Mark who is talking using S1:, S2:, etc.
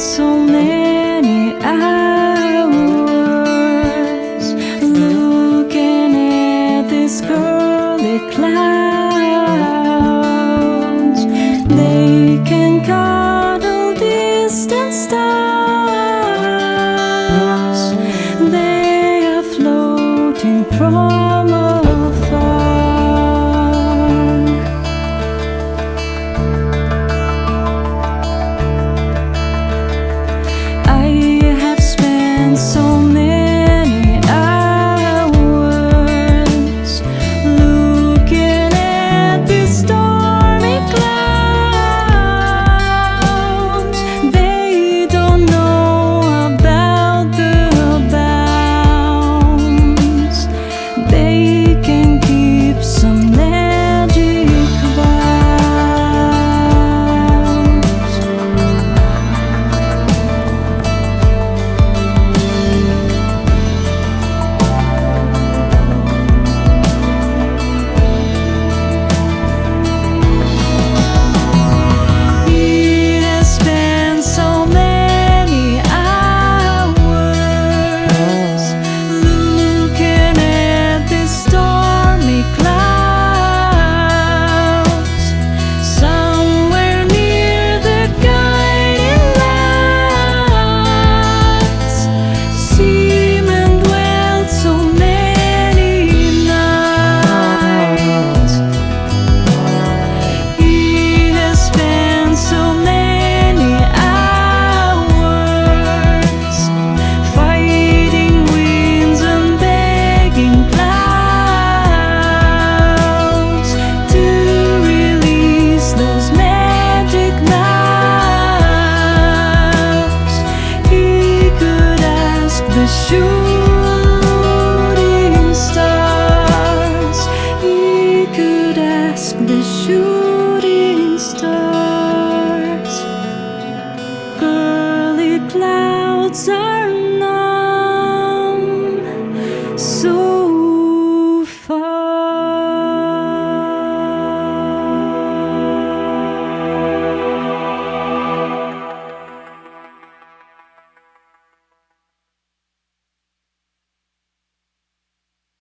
S1: so many eyes. shooting stars. He could ask the shooting stars. Girly clouds are